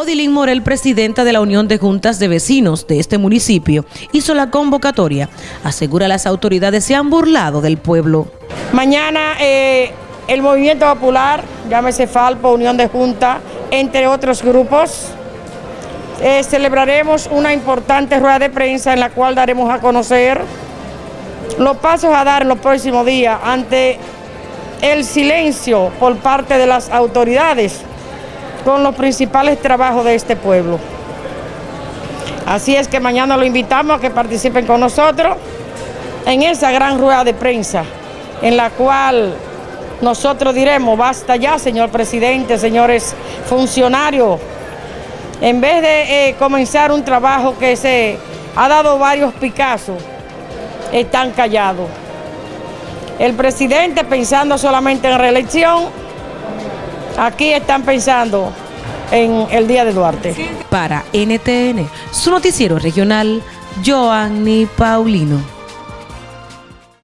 Odilín Morel, presidenta de la Unión de Juntas de Vecinos de este municipio, hizo la convocatoria. Asegura las autoridades se han burlado del pueblo. Mañana eh, el Movimiento Popular, llámese Falpo, Unión de Juntas, entre otros grupos, eh, celebraremos una importante rueda de prensa en la cual daremos a conocer los pasos a dar en los próximos días ante el silencio por parte de las autoridades con los principales trabajos de este pueblo. Así es que mañana lo invitamos a que participen con nosotros en esa gran rueda de prensa en la cual nosotros diremos, basta ya, señor presidente, señores funcionarios, en vez de eh, comenzar un trabajo que se ha dado varios picazos, están callados. El presidente pensando solamente en reelección, aquí están pensando en el Día de Duarte. Para NTN, su noticiero regional, Joanny Paulino.